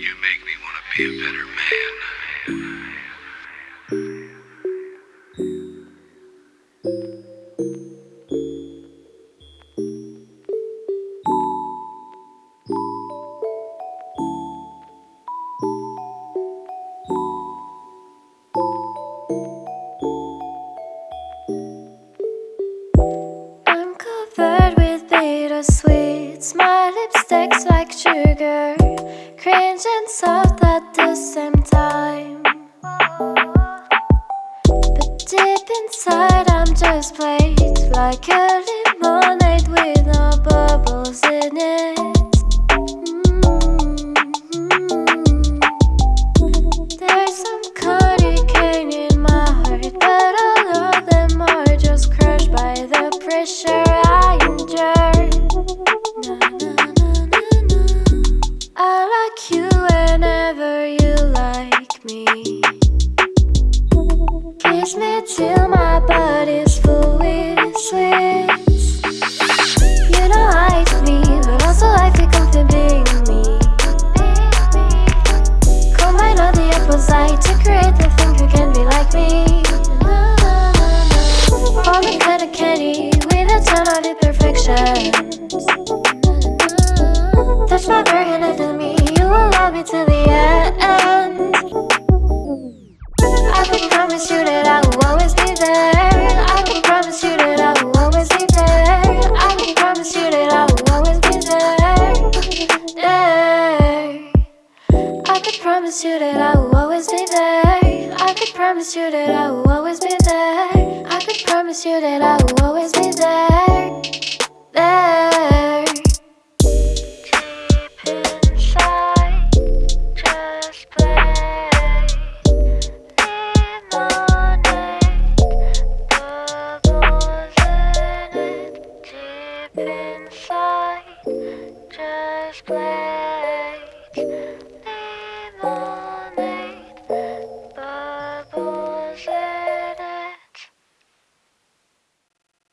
You make me want to be a better man. I'm covered with bittersweets. My lipstick's like sugar, cringe and soft at the same time. But deep inside, I'm just plain like a lemonade with no bubbles in it. Mm-hmm. There's some cane in my heart, but all of them are just crushed by the pressure Kiss me till my body's full with sweets. You don't like me, but also feel comfortable being me. Combine all the opposites to create the thing who can be like me. Falling kind of candy with a ton of imperfections. Promise you that I will always be there. I could promise you that I will always be there. I could promise you that I will always be there. Inside, just play.